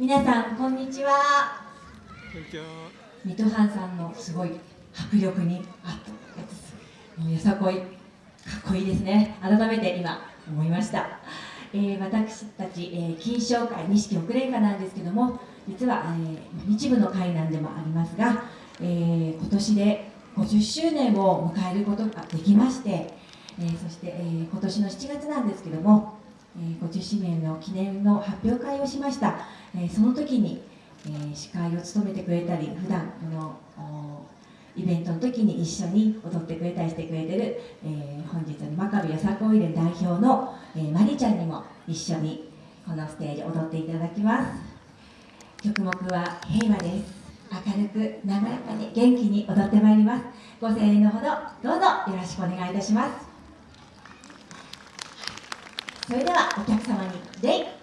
皆さんこんにちは。水戸藩さんのすごい迫力にあったよさこい。かっこいいですね。改めて今思いました、えー私たち、えー金賞会錦遅れんかなんですけども実は、えー日部の会なんでもありますが、えー今年で50周年を迎えることができまして、えーそして、えー今年の7月なんですけども、えー50周年の記念の発表会をしました、えその時に、え司会を務めてくれたり普段このイベントの時に一緒に踊ってくれたりしてくれてる、え本日の真壁よさこい連代表の、えー、まりちゃんにも一緒にこのステージ踊っていただきます。曲目は平和です。明るく和やかに元気に踊ってまいります。ご声援のほどどうぞよろしくお願いいたします。それではお客様に礼。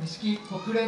会錦国連